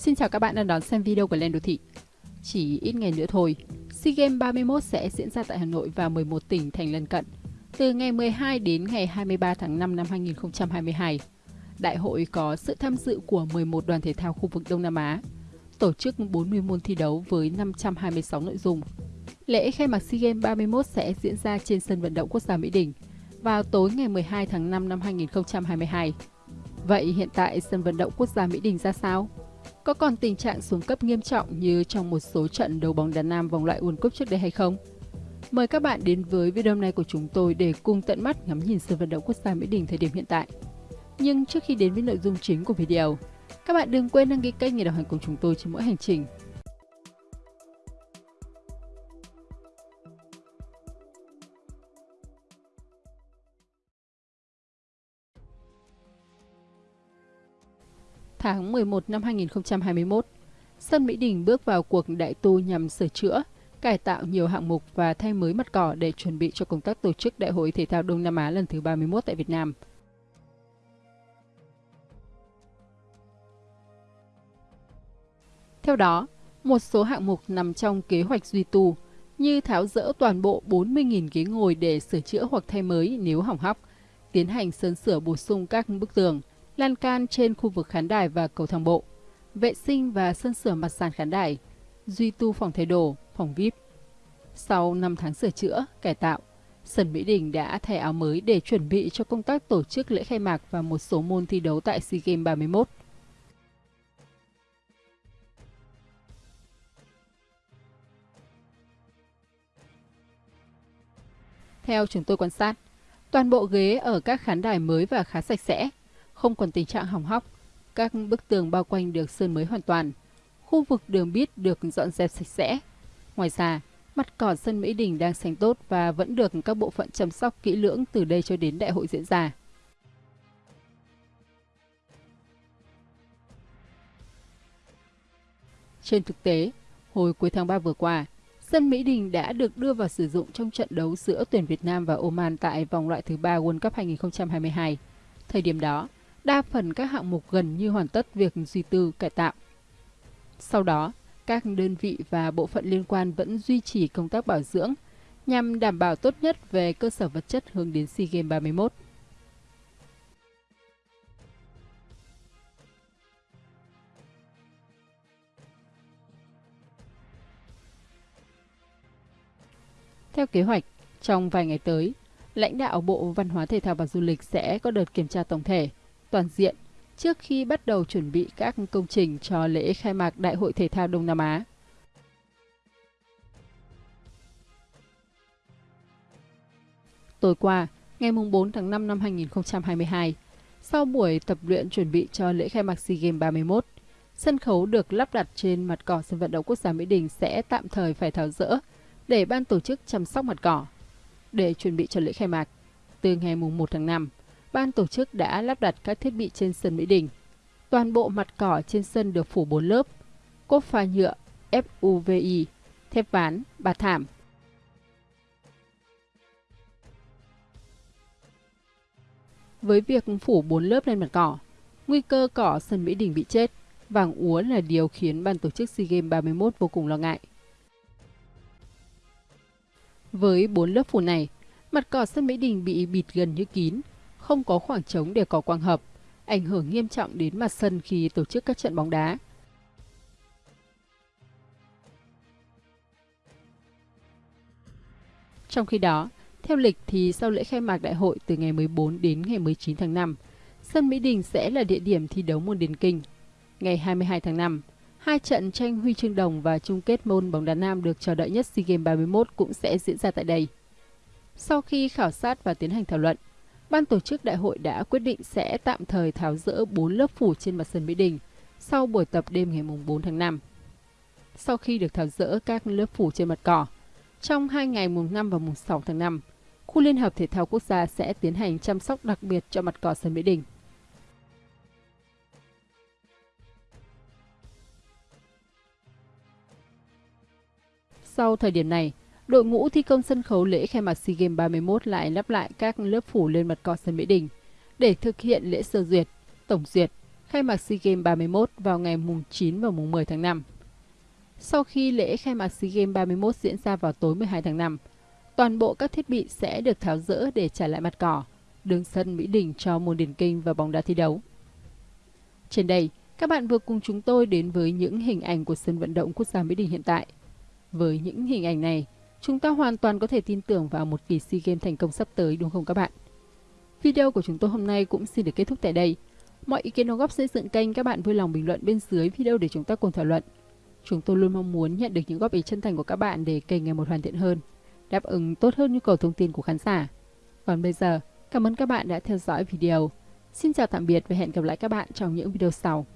Xin chào các bạn đang đón xem video của Lên Đô Thị. Chỉ ít ngày nữa thôi, SEA Games 31 sẽ diễn ra tại Hà Nội và 11 tỉnh thành lân cận, từ ngày 12 đến ngày 23 tháng 5 năm 2022. Đại hội có sự tham dự của 11 đoàn thể thao khu vực Đông Nam Á, tổ chức 40 môn thi đấu với 526 nội dung. Lễ khai mạc SEA Games 31 sẽ diễn ra trên sân vận động quốc gia Mỹ Đình vào tối ngày 12 tháng 5 năm 2022. Vậy hiện tại sân vận động quốc gia Mỹ Đình ra sao? Có còn tình trạng xuống cấp nghiêm trọng như trong một số trận đấu bóng đá nam vòng loại World Cup trước đây hay không? Mời các bạn đến với video này của chúng tôi để cùng tận mắt ngắm nhìn sân vận động quốc gia Mỹ Đình thời điểm hiện tại. Nhưng trước khi đến với nội dung chính của video, các bạn đừng quên đăng ký kênh để đồng hành cùng chúng tôi trên mỗi hành trình tháng 11 năm 2021, sân Mỹ Đình bước vào cuộc đại tu nhằm sửa chữa, cải tạo nhiều hạng mục và thay mới mặt cỏ để chuẩn bị cho công tác tổ chức Đại hội Thể thao Đông Nam Á lần thứ 31 tại Việt Nam. Theo đó, một số hạng mục nằm trong kế hoạch duy tu như tháo rỡ toàn bộ 40.000 ghế ngồi để sửa chữa hoặc thay mới nếu hỏng hóc, tiến hành sơn sửa bổ sung các bức tường, lan can trên khu vực khán đài và cầu thang bộ, vệ sinh và sơn sửa mặt sàn khán đài, duy tu phòng thay đồ, phòng VIP. Sau 5 tháng sửa chữa, cải tạo, sân Mỹ Đình đã thay áo mới để chuẩn bị cho công tác tổ chức lễ khai mạc và một số môn thi đấu tại SEA Games 31. Theo chúng tôi quan sát, toàn bộ ghế ở các khán đài mới và khá sạch sẽ, không còn tình trạng hỏng hóc. Các bức tường bao quanh được sơn mới hoàn toàn. Khu vực đường bít được dọn dẹp sạch sẽ. Ngoài ra, mặt cỏ sân Mỹ Đình đang xanh tốt và vẫn được các bộ phận chăm sóc kỹ lưỡng từ đây cho đến đại hội diễn ra. Trên thực tế, hồi cuối tháng 3 vừa qua, sân Mỹ Đình đã được đưa vào sử dụng trong trận đấu giữa tuyển Việt Nam và Oman tại vòng loại thứ ba World Cup 2022. Thời điểm đó, đa phần các hạng mục gần như hoàn tất việc duy tư cải tạo. Sau đó, các đơn vị và bộ phận liên quan vẫn duy trì công tác bảo dưỡng nhằm đảm bảo tốt nhất về cơ sở vật chất hướng đến SEA Games 31. Theo kế hoạch, trong vài ngày tới, lãnh đạo Bộ Văn hóa Thể thao và Du lịch sẽ có đợt kiểm tra tổng thể toàn diện trước khi bắt đầu chuẩn bị các công trình cho lễ khai mạc Đại hội Thể thao Đông Nam Á. Tối qua, ngày 4 tháng 5 năm 2022, sau buổi tập luyện chuẩn bị cho lễ khai mạc SEA Games 31, sân khấu được lắp đặt trên mặt cỏ sân vận động quốc gia Mỹ Đình sẽ tạm thời phải tháo rỡ để ban tổ chức chăm sóc mặt cỏ. Để chuẩn bị cho lễ khai mạc, từ ngày 1 tháng 5, ban tổ chức đã lắp đặt các thiết bị trên sân Mỹ Đình. Toàn bộ mặt cỏ trên sân được phủ 4 lớp, cốt pha nhựa, FUVI, thép ván, bạt thảm. Với việc phủ 4 lớp lên mặt cỏ, nguy cơ cỏ sân Mỹ Đình bị chết, vàng úa là điều khiến ban tổ chức SEA Games 31 vô cùng lo ngại. Với 4 lớp phủ này, mặt cỏ sân Mỹ Đình bị bịt gần như kín, không có khoảng trống để có quang hợp, ảnh hưởng nghiêm trọng đến mặt sân khi tổ chức các trận bóng đá. Trong khi đó, theo lịch thì sau lễ khai mạc đại hội từ ngày 14 đến ngày 19 tháng 5, sân Mỹ Đình sẽ là địa điểm thi đấu môn điền kinh. Ngày 22 tháng 5, hai trận tranh huy chương đồng và chung kết môn bóng đá nam được chờ đợi nhất SEA Games 31 cũng sẽ diễn ra tại đây. Sau khi khảo sát và tiến hành thảo luận, ban tổ chức đại hội đã quyết định sẽ tạm thời tháo rỡ 4 lớp phủ trên mặt sân Mỹ Đình sau buổi tập đêm ngày 4 tháng 5. Sau khi được tháo rỡ các lớp phủ trên mặt cỏ, trong hai ngày mùng 5 và mùng 6 tháng 5, khu Liên hợp Thể thao Quốc gia sẽ tiến hành chăm sóc đặc biệt cho mặt cỏ sân Mỹ Đình. Sau thời điểm này, đội ngũ thi công sân khấu lễ khai mạc SEA Games 31 lại lắp lại các lớp phủ lên mặt cỏ sân Mỹ Đình để thực hiện lễ sơ duyệt, tổng duyệt, khai mạc SEA Games 31 vào ngày mùng 9 và mùng 10 tháng 5. Sau khi lễ khai mạc SEA Games 31 diễn ra vào tối 12 tháng 5, toàn bộ các thiết bị sẽ được tháo rỡ để trả lại mặt cỏ, đường sân Mỹ Đình cho môn điền kinh và bóng đá thi đấu. Trên đây, các bạn vừa cùng chúng tôi đến với những hình ảnh của sân vận động quốc gia Mỹ Đình hiện tại. Với những hình ảnh này, chúng ta hoàn toàn có thể tin tưởng vào một kỳ SEA Games thành công sắp tới đúng không các bạn? Video của chúng tôi hôm nay cũng xin được kết thúc tại đây. Mọi ý kiến đóng góp xây dựng kênh các bạn vui lòng bình luận bên dưới video để chúng ta cùng thảo luận. Chúng tôi luôn mong muốn nhận được những góp ý chân thành của các bạn để kênh ngày một hoàn thiện hơn, đáp ứng tốt hơn nhu cầu thông tin của khán giả. Còn bây giờ, cảm ơn các bạn đã theo dõi video. Xin chào tạm biệt và hẹn gặp lại các bạn trong những video sau.